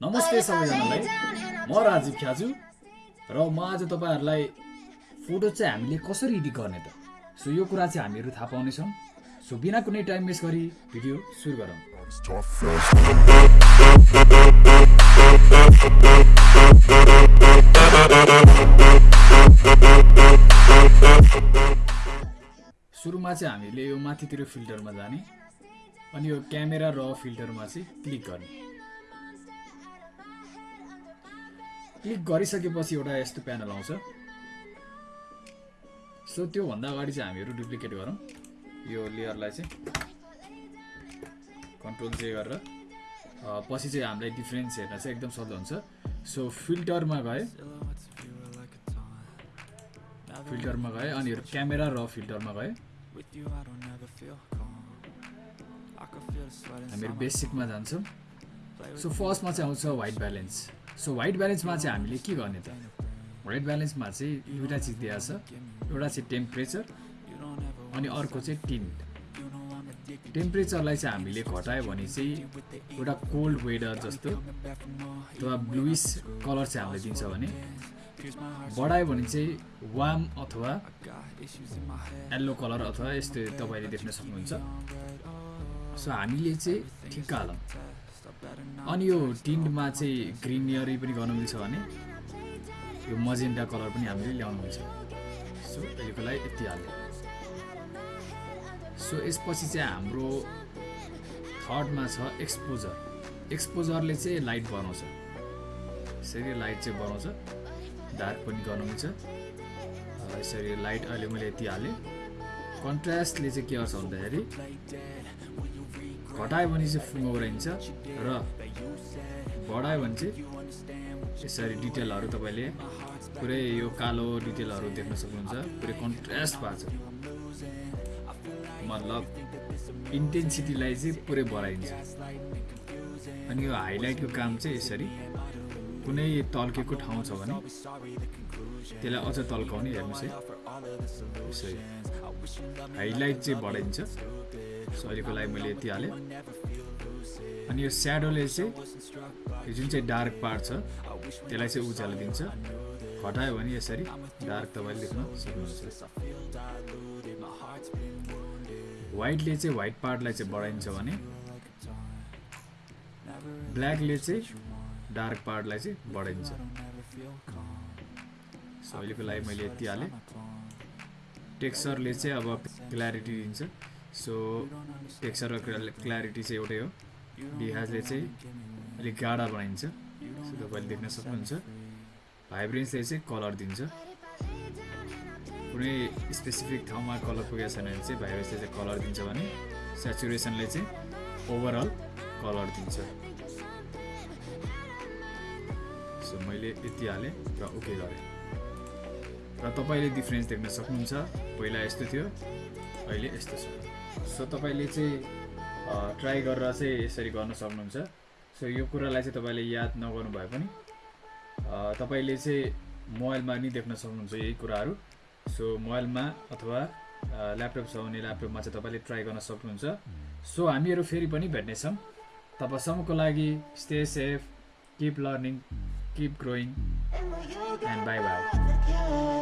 नमस्ते सबैजनालाई। म राजीव ख्याजु र म आज तपाईँहरूलाई फोटो चाहिँ हामीले कसरी एडिट गर्ने त? सो यो कुरा चाहिँ हामीहरू थाहा पाउनेछौँ। सो बिना कुनै टाइम वेस्ट गरी भिडियो सुरु गरौँ। सुरुमा चाहिँ हामीले यो माथितिर फिल्टरमा जाने अनि यो क्यामेरा र फिल्टरमा चाहिँ क्लिक गर्ने। क्लिक गरिसकेपछि एउटा यस्तो प्यानल आउँछ। सो त्योभन्दा अगाडि चाहिँ हामीहरू डुप्लिकेट गरौँ। यो लेयरलाई चाहिँ कन्ट्रोल जे गरेर। पछि चाहिँ हामीलाई डिफ्रेन्स हेर्न चाहिँ एकदम सजिलो हुन्छ। सो फिल्टरमा गए। फिल्टरमा गए अनि क्यामेरा र फिल्टरमा गए। हामीहरू बेसिकमा जान्छौँ। सो फर्स्टमा चाहिँ आउँछ वाइट ब्यालेन्स सो वाइट ब्यालेन्समा चाहिँ हामीले के गर्ने त? वाइट ब्यालेन्समा चाहिँ दुइटा चिज दिएको छ। एउटा चाहिँ टेम्परेचर अनि अर्को चाहिँ टिन्ट टेम्परेचरलाई चाहिँ हामीले घटायो भने चाहिँ एउटा कोल्ड वेदर जस्तो अथवा ब्लुइस कलर चाहिँ हामीले दिन्छ भने बढायो भने चाहिँ वाम अथवा येल्लो कलर अथवा यस्तो तपाईँले देख्न सक्नुहुन्छ। सो हामीले चाहिँ ठिक्क हालौँ अनि यो टिन्टमा चाहिँ ग्रिनियरी पनि गर्नु मिल्छ भने यो मजेन्डा कलर पनि हामीले ल्याउनु मिल्छ। सो अहिलेको लागि यति हाल्यो। सो यसपछि चाहिँ हाम्रो थर्डमा छ एक्सपोजर। एक्सपोजरले चाहिँ लाइट बनाउँछ। यसरी लाइट चाहिँ बनाउँछ। डार्क पनि गर्नु मिल्छ। यसरी लाइट अहिले मैले यति हालेँ। कन्ट्रास्टले चाहिँ के गर्छ भन्दाखेरि घटायो भने चाहिँ फुङ्गौराइन्छ र बढायो भने चाहिँ यसरी डिटेलहरू तपाईँले पुरै यो कालो डिटेलहरू देख्न सक्नुहुन्छ। पुरै कन्ट्रास्ट भएको छ। मतलब इन्टेन्सिटीलाई चाहिँ पुरै बढाइन्छ। अनि यो हाइलाइटको काम चाहिँ यसरी कुनै तल्केको ठाउँ छ भने त्यसलाई अझ तल्काउने हेर्नुहोस् है। हाइलाइट चाहिँ बढाइन्छ सो लागि मैले यति हालेँ। अनि यो स्याडोले चाहिँ यो जुन चाहिँ डार्क पार्ट छ त्यसलाई चाहिँ उज्यालो दिन्छ। घटायो भने यसरी डार्क तपाईँले देख्न सक्नुहुन्छ। वाइटले चाहिँ वाइट पार्टलाई चाहिँ बढाइन्छ भने ब्ल्याकले चाहिँ डार्क पार्टलाई चाहिँ बढाइन्छ। सो लागि मैले यति हालेँ। टेक्सचरले चाहिँ अब क्ल्यारिटी दिन्छ। सो टेक्सचर र क्ल्यारिटी चाहिँ एउटै हो। बिहाजले चाहिँ अलिक गाढा बनाइन्छ। सो तपाईँले देख्न सक्नुहुन्छ। भाइब्रेन्सले चाहिँ कलर दिन्छ। कुनै स्पेसिफिक ठाउँमा कलर पुगेको छैन भने चाहिँ भाइब्रेन्सले चाहिँ कलर दिन्छ भने सेचुरेसनले चाहिँ ओभरअल कलर दिन्छ। सो मैले यति हालेँ र ओके गरेँ। र तपाईँले डिफ्रेन्स देख्न सक्नुहुन्छ? पहिला यस्तो थियो अहिले यस्तो छ। सो तपाईँले चाहिँ ट्राई गरेर चाहिँ यसरी गर्न सक्नुहुन्छ। सो यो कुरालाई चाहिँ तपाईँले याद नगर्नु भए पनि तपाईँले चाहिँ मोबाइलमा नि देख्न सक्नुहुन्छ यही कुराहरू। सो मोबाइलमा अथवा ल्यापटप छ भने ल्यापटपमा चाहिँ तपाईँले ट्राई गर्न सक्नुहुन्छ। सो हामीहरू फेरि पनि भेट्नेछौँ। तपाईँसम्मको लागि stay safe keep learning keep growing. And bye bye.